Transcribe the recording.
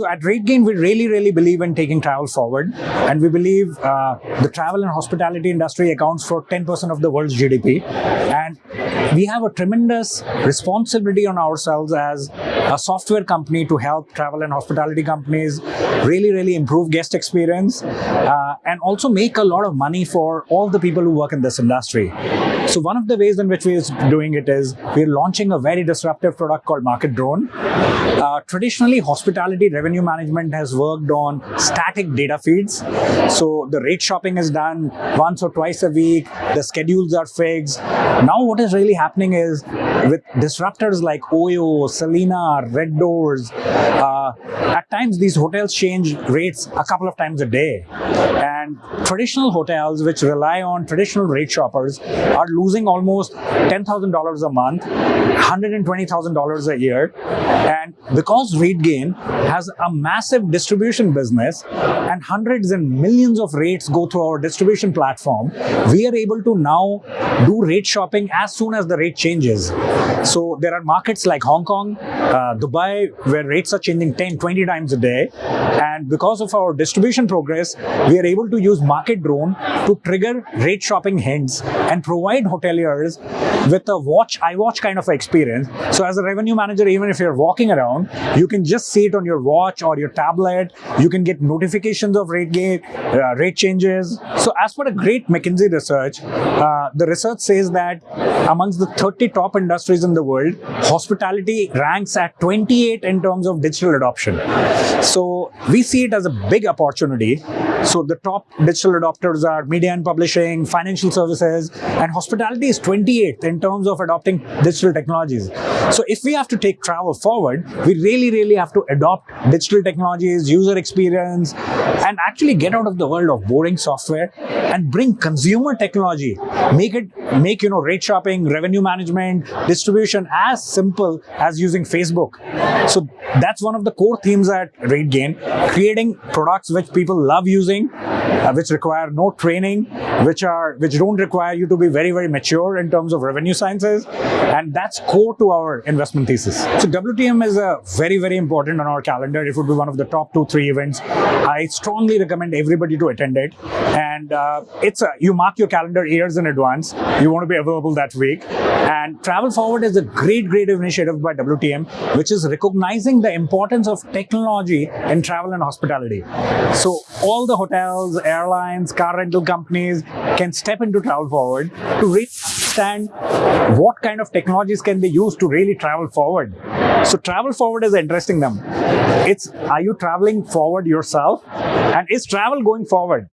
So at RateGain, we really, really believe in taking travel forward. And we believe uh, the travel and hospitality industry accounts for 10% of the world's GDP. And we have a tremendous responsibility on ourselves as a software company to help travel and hospitality companies really, really improve guest experience uh, and also make a lot of money for all the people who work in this industry. So one of the ways in which we're doing it is we're launching a very disruptive product called Market Drone. Uh, traditionally, hospitality revenue management has worked on static data feeds. So the rate shopping is done once or twice a week. The schedules are fixed. Now what is really happening is with disruptors like Oyo, Selina, RedDoorz, uh, at times these hotels change rates a couple of times a day. And traditional hotels which rely on traditional rate shoppers are losing almost $10,000 a month, $120,000 a year. And because RateGain has a massive distribution business and hundreds and millions of rates go through our distribution platform, we are able to now do rate shopping as soon as the rate changes. So there are markets like Hong Kong, uh, Dubai, where rates are changing 10, 20 times a day. And because of our distribution progress, we are able to use Market Drone to trigger rate shopping hints and provide hoteliers with a watch, iWatch kind of experience. So as a revenue manager, even if you're walking around, you can just see it on your watch or your tablet. You can get notifications of rate gate, uh, rate changes. So as per a great McKinsey research, uh, the research says that amongst the 30 top industries in the world, hospitality ranks at 28 in terms of digital adoption. So we see it as a big opportunity. So the top digital adopters are media and publishing, financial services, and hospitality is 28th in terms of adopting digital technologies. So if we have to take travel forward, we really, really have to adopt digital technologies, user experience, and actually get out of the world of boring software and bring consumer technology, make it, make, you know, rate shopping, revenue management, distribution as simple as using Facebook. So that's one of the core themes at RateGain, creating products which people love using, uh, which require no training, which are which don't require you to be very, very mature in terms of revenue sciences. And that's core to our investment thesis. So WTM is a very, very important on our calendar. It would be one of the top two, three events. I strongly recommend everybody to attend it. And uh, it's a, you mark your calendar years in advance. You want to be available that week. And Travel Forward is a great, great initiative by WTM, which is recognizing the importance of technology in travel and hospitality. So all the hotels, airlines, car rental companies can step into Travel Forward to really understand what kind of technologies can be used to really travel forward. So travel forward is interesting them. It's are you traveling forward yourself and is travel going forward?